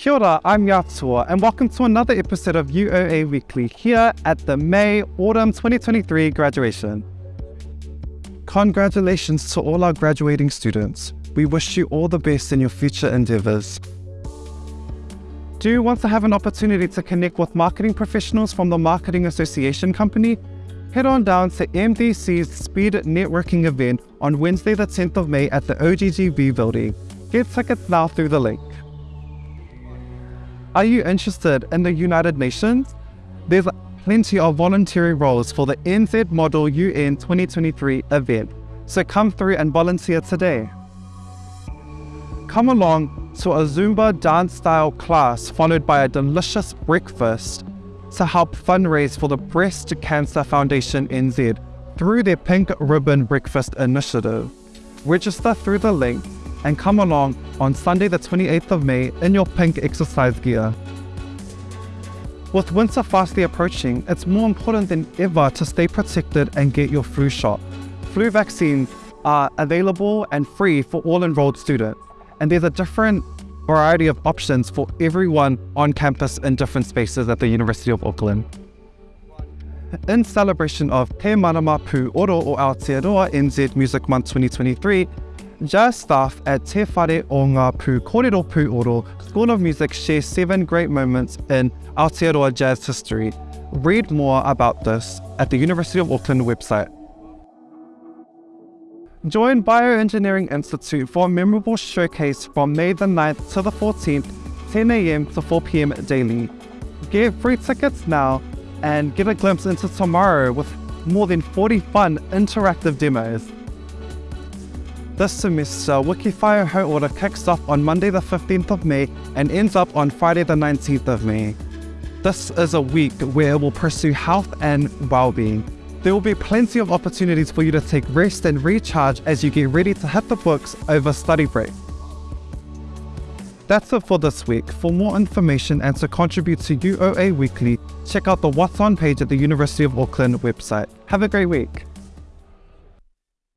Kia ora, I'm Yatua, and welcome to another episode of UOA Weekly here at the May Autumn 2023 graduation. Congratulations to all our graduating students. We wish you all the best in your future endeavors. Do you want to have an opportunity to connect with marketing professionals from the Marketing Association Company? Head on down to MDC's Speed Networking event on Wednesday, the 10th of May at the OGGB building. Get tickets now through the link. Are you interested in the United Nations? There's plenty of voluntary roles for the NZ Model UN 2023 event, so come through and volunteer today. Come along to a Zumba dance style class followed by a delicious breakfast to help fundraise for the Breast Cancer Foundation NZ through their Pink Ribbon Breakfast initiative. Register through the link and come along on Sunday the 28th of May in your pink exercise gear. With winter fastly approaching, it's more important than ever to stay protected and get your flu shot. Flu vaccines are available and free for all enrolled students, and there's a different variety of options for everyone on campus in different spaces at the University of Auckland. In celebration of Te Marama Pū Oro o Aotearoa NZ Music Month 2023, Jazz staff at Te Whare o Ngā Pū Kōrero Oro School of Music share seven great moments in Aotearoa jazz history. Read more about this at the University of Auckland website. Join Bioengineering Institute for a memorable showcase from May the 9th to the 14th, 10am to 4pm daily. Get free tickets now and get a glimpse into tomorrow with more than 40 fun interactive demos. This semester, Wikifire Hauora kicks off on Monday the 15th of May and ends up on Friday the 19th of May. This is a week where we'll pursue health and well-being. There will be plenty of opportunities for you to take rest and recharge as you get ready to hit the books over study break. That's it for this week. For more information and to contribute to UOA Weekly, check out the What's On page at the University of Auckland website. Have a great week.